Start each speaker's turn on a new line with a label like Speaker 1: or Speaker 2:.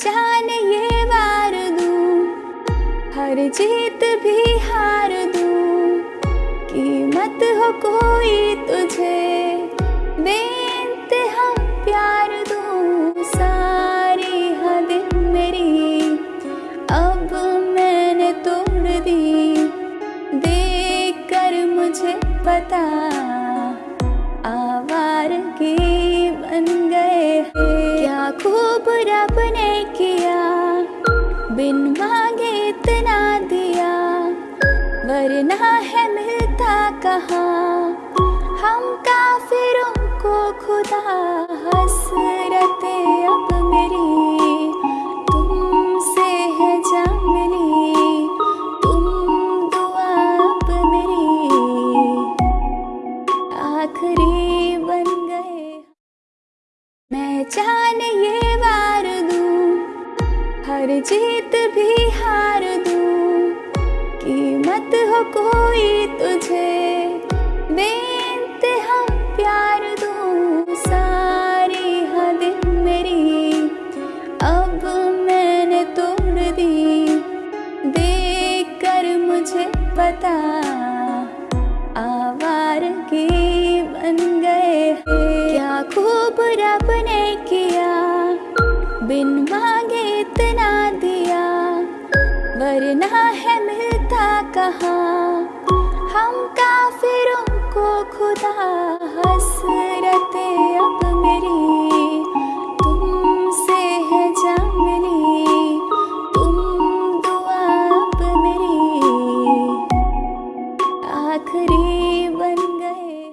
Speaker 1: जान ये वार दूँ। हर जीत भी हार दूँ। कीमत हो कोई तुझे, बेइंतहा प्यार दूँ। सारी हद मेरी, अब मैंने तोड़ दी। देख कर मुझे पता बन गए खूब रब ने किया, बिन मांगे इतना दिया। वरना है मिलता कहाँ? हम काफिरों को खुदा हसरत अब मेरी तुमसे है जा मिली, तुम दुआ अब मेरी आखिरी बन गए। मैं जान हर जीत भी हार दूँ। कीमत हो कोई तुझे अब मैंने तोड़ दी। देख कर मुझे पता बन गए क्या खूब रब ने किया बिन मांगे इतना दिया, वरना है मिलता कहाँ? हम काफिरों को खुदा हसरते अब मेरी तुमसे है जा तुम दुआ अब मेरी आखिरी बन गए